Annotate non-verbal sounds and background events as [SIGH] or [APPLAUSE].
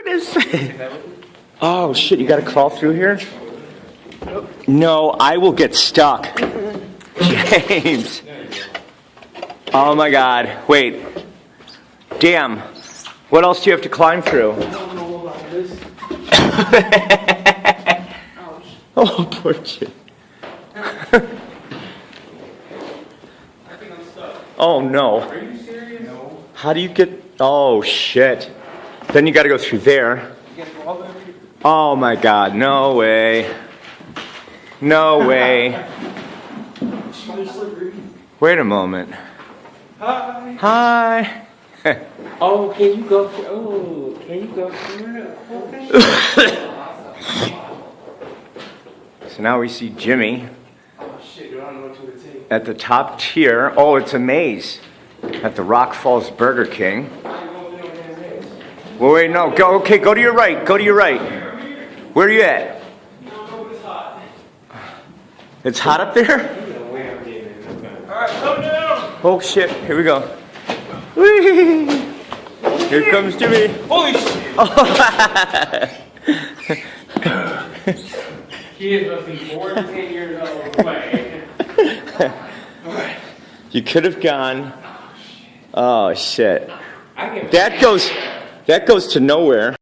It is. [LAUGHS] Oh shit! You got to crawl through here. No, I will get stuck. [LAUGHS] James. Oh my God! Wait. Damn. What else do you have to climb through? [LAUGHS] oh, poor kid. oh no. Are you serious? No. How do you get? Oh shit! Then you got to go through there. You gotta go all the way up here. Oh my God! No way! No [LAUGHS] way! Wait a moment. Hi. Hi. Oh, can you go through? Oh, can you go through? Okay. [LAUGHS] So now we see Jimmy Oh shit, dude, I don't know what to take. at the top tier. Oh, it's a maze at the Rock Falls Burger King. I ain't going through no damn maze. Well, wait, no. Go. Okay, go to your right. Go to your right. Where are you at? It's hot. Up there. You know where I'm getting. Alright, come down. Oh shit! Here we go. Whee! [LAUGHS] Here comes Jimmy. Holy [LAUGHS] shit. Must be four to ten years old. Wait. [LAUGHS] You could have gone. Oh shit! That goes. That goes to nowhere.